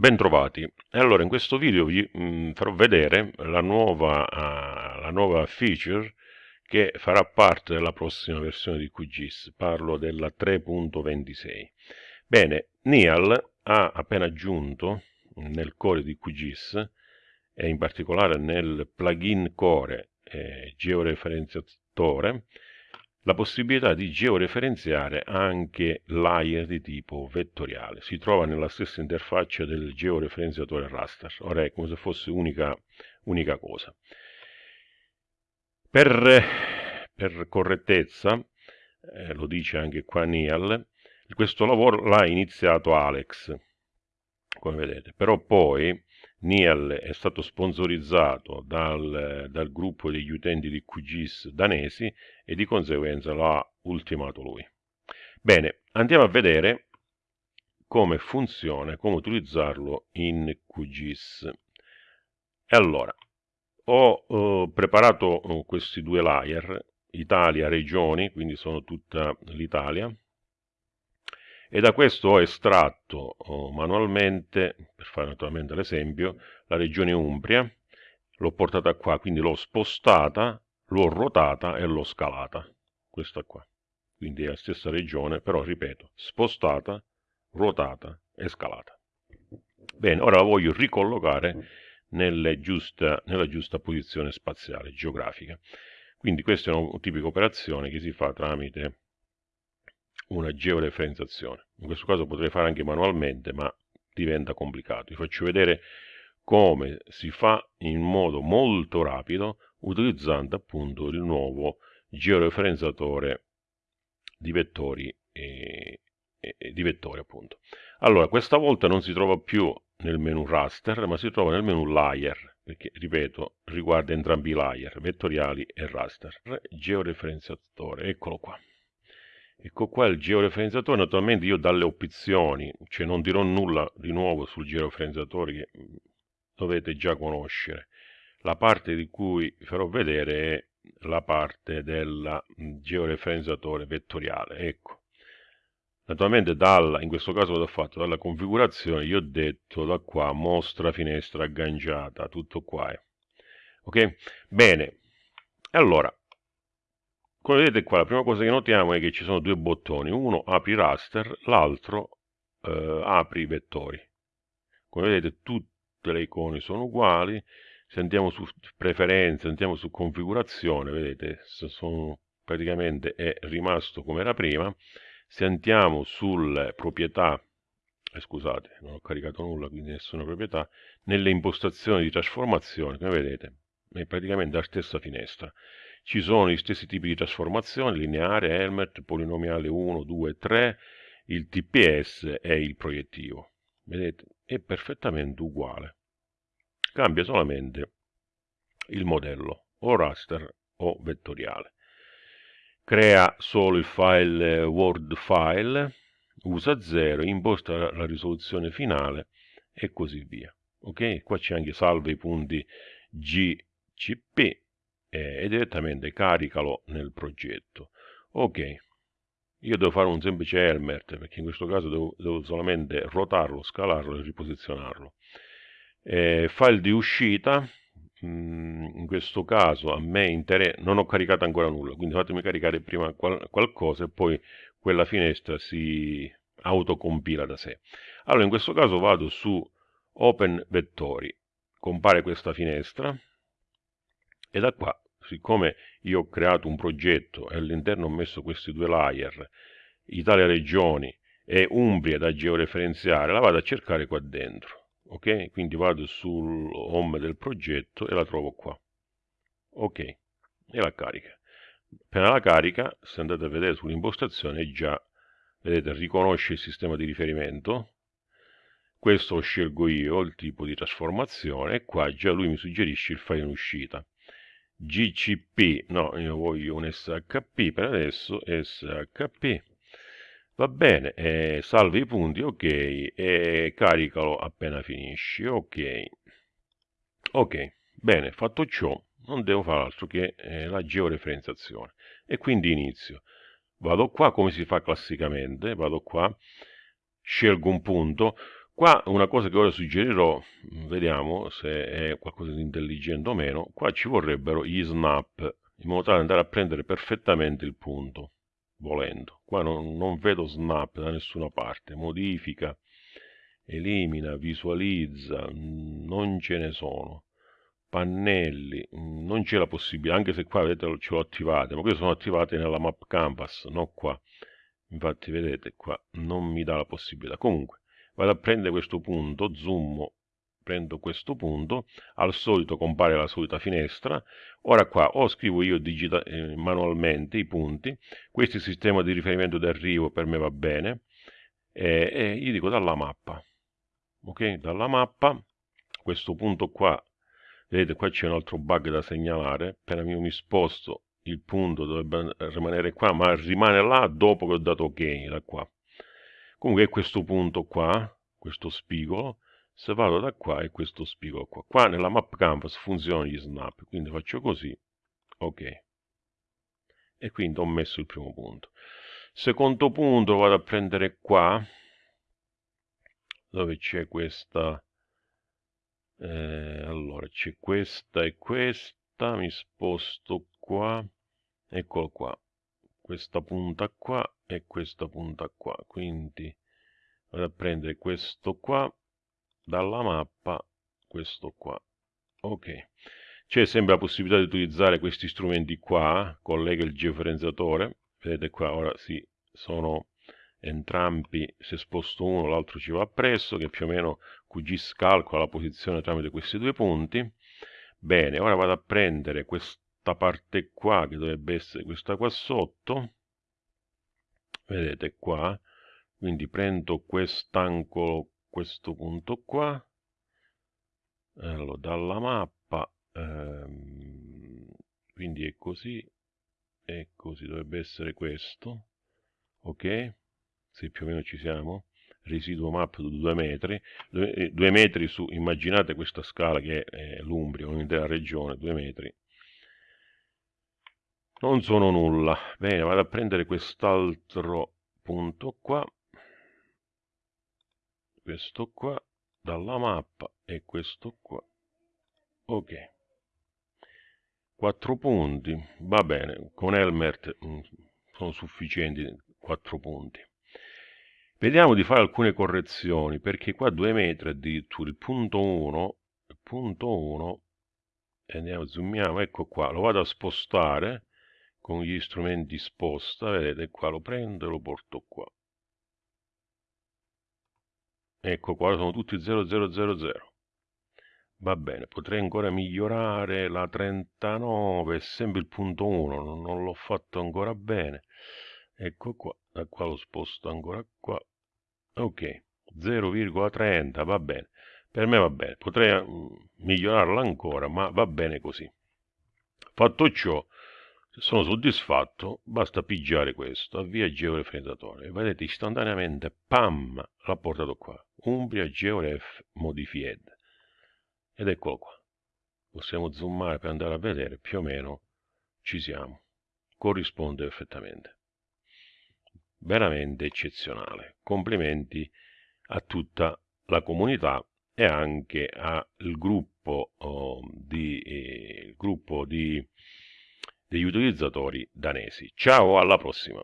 Bentrovati, allora in questo video vi mh, mm, farò vedere la nuova, uh, la nuova feature che farà parte della prossima versione di QGIS, parlo della 3.26. Bene, Nial ha appena aggiunto nel core di QGIS e in particolare nel plugin core eh, georeferenziatore la possibilità di georeferenziare anche layer di tipo vettoriale. Si trova nella stessa interfaccia del georeferenziatore raster, ora è come se fosse unica, unica cosa. Per, per correttezza, eh, lo dice anche qua Nial, questo lavoro l'ha iniziato Alex, come vedete, però poi Nial è stato sponsorizzato dal, dal, gruppo degli utenti di QGIS danesi e di conseguenza l'ha ultimato lui. Bene, andiamo a vedere come funziona, come utilizzarlo in QGIS. E allora, ho uh, preparato uh, questi due layer, Italia, regioni, quindi sono tutta l'Italia, e da questo ho estratto oh, manualmente, per fare naturalmente l'esempio, la regione Umbria, l'ho portata qua, quindi l'ho spostata, l'ho ruotata e l'ho scalata, questa qua. Quindi è la stessa regione, però ripeto, spostata, ruotata e scalata. Bene, ora la voglio ricollocare giusta, nella giusta posizione spaziale, geografica. Quindi questa è una tipica operazione che si fa tramite una georeferenziazione. In questo caso potrei fare anche manualmente, ma diventa complicato. Vi faccio vedere come si fa in modo molto rapido utilizzando appunto il nuovo georeferenziatore di vettori, e, e, di vettori appunto. Allora, questa volta non si trova più nel menu raster, ma si trova nel menu layer, perché, ripeto, riguarda entrambi i layer, vettoriali e raster. Georeferenziatore, eccolo qua. Ecco qua il georeferenziatore, naturalmente io dalle opzioni, cioè non dirò nulla di nuovo sul georeferenziatore che mm, dovete già conoscere. La parte di cui farò vedere è la parte del mm, georeferenziatore vettoriale, ecco. Naturalmente dalla, in questo caso l'ho fatto dalla configurazione, io ho detto da qua mostra finestra agganciata, tutto qua. Eh. Ok? Bene, allora, come vedete qua la prima cosa che notiamo è che ci sono due bottoni uno apri raster l'altro eh, apri vettori. Come vedete tutte le icone sono uguali se andiamo su preferenze andiamo su configurazione vedete sono, praticamente è rimasto come era prima. Se andiamo sulle proprietà eh, scusate non ho caricato nulla quindi nessuna proprietà nelle impostazioni di trasformazione come vedete è praticamente la stessa finestra ci sono gli stessi tipi di trasformazione, lineare, Helmert, polinomiale 1, 2, 3, il TPS e il proiettivo. Vedete? È perfettamente uguale. Cambia solamente il modello, o raster o vettoriale. Crea solo il file Word file, usa 0, imposta la risoluzione finale e così via. Ok? Qua c'è anche salva i punti GCP e direttamente caricalo nel progetto. Ok, io devo fare un semplice Helmert perché in questo caso devo, devo solamente rotarlo, scalarlo e riposizionarlo. Eh, file di uscita, mm, in questo caso a me interessa, non ho caricato ancora nulla, quindi fatemi caricare prima qual qualcosa e poi quella finestra si autocompila da sé. Allora in questo caso vado su Open Vettori, compare questa finestra, e da qua siccome io ho creato un progetto e all'interno ho messo questi due layer Italia regioni e Umbria da georeferenziare la vado a cercare qua dentro ok? Quindi vado sul home del progetto e la trovo qua ok? E la carica. Appena la carica se andate a vedere sull'impostazione già vedete riconosce il sistema di riferimento. Questo lo scelgo io il tipo di trasformazione e qua già lui mi suggerisce il file in uscita GCP, no, io voglio un SHP per adesso, SHP, va bene, eh, salva i punti, ok, e caricalo appena finisci, ok, ok, bene, fatto ciò, non devo fare altro che eh, la georeferenziazione, e quindi inizio, vado qua come si fa classicamente, vado qua, scelgo un punto, Qua una cosa che ora suggerirò, vediamo se è qualcosa di intelligente o meno, qua ci vorrebbero gli snap, in modo tale da andare a prendere perfettamente il punto, volendo. Qua non, non vedo snap da nessuna parte, modifica, elimina, visualizza, non ce ne sono pannelli, non c'è la possibilità, anche se qua vedete ce l'ho attivate, ma queste sono attivate nella map canvas, non qua. Infatti vedete qua non mi dà la possibilità. Comunque vado a prendere questo punto, zoom, prendo questo punto, al solito compare la solita finestra. Ora qua o scrivo io eh, manualmente i punti, questo è il sistema di riferimento d'arrivo, per me va bene, e, e gli dico dalla mappa. Ok, dalla mappa, questo punto qua vedete qua c'è un altro bug da segnalare. Appena io mi sposto il punto dovrebbe rimanere qua ma rimane là dopo che ho dato ok da qua comunque questo punto qua questo spigolo se vado da qua è questo spigolo qua. Qua nella map canvas funzionano gli snap quindi faccio così ok. E quindi ho messo il primo punto. Secondo punto vado a prendere qua dove c'è questa eh, allora c'è questa e questa mi sposto qua eccolo qua questa punta qua e questa punta qua. Quindi vado a prendere questo qua dalla mappa questo qua. Ok. C'è sempre la possibilità di utilizzare questi strumenti qua collega il georeferenziatore vedete qua ora sì sono entrambi se sposto uno l'altro ci va appresso che più o meno QGIS calcola la posizione tramite questi due punti. Bene ora vado a prendere questa parte qua che dovrebbe essere questa qua sotto vedete qua quindi prendo quest'angolo questo punto qua allora, dalla mappa ehm, quindi è così e così dovrebbe essere questo ok? Se più o meno ci siamo, residuo map di 2 metri, 2 eh, metri su, immaginate questa scala che è l'Umbria, un'intera regione, 2 metri, non sono nulla, bene, vado a prendere quest'altro punto qua, questo qua, dalla mappa, e questo qua, ok, 4 punti, va bene, con Elmert mm, sono sufficienti 4 punti. Vediamo di fare alcune correzioni, perché qua 2 metri addirittura, il punto 1, il punto 1, andiamo, zoomiamo, ecco qua, lo vado a spostare con gli strumenti sposta, vedete qua, lo prendo e lo porto qua. Ecco qua, sono tutti 0000. Va bene, potrei ancora migliorare la 39, è sempre il punto 1, non, l'ho fatto ancora bene. Ecco qua, da qua lo sposto ancora qua, ok 0,30 va bene per me va bene potrei mm, migliorarla ancora ma va bene così fatto ciò se sono soddisfatto basta pigiare questo avvia georeferenziatore e vedete istantaneamente pam l'ha portato qua. Umbria GeoRef Modified. Ed eccolo qua. Possiamo zoomare per andare a vedere più o meno ci siamo. Corrisponde perfettamente. Veramente eccezionale. Complimenti a tutta la comunità e anche al gruppo, oh, di, eh, gruppo di, degli utilizzatori danesi. Ciao, alla prossima!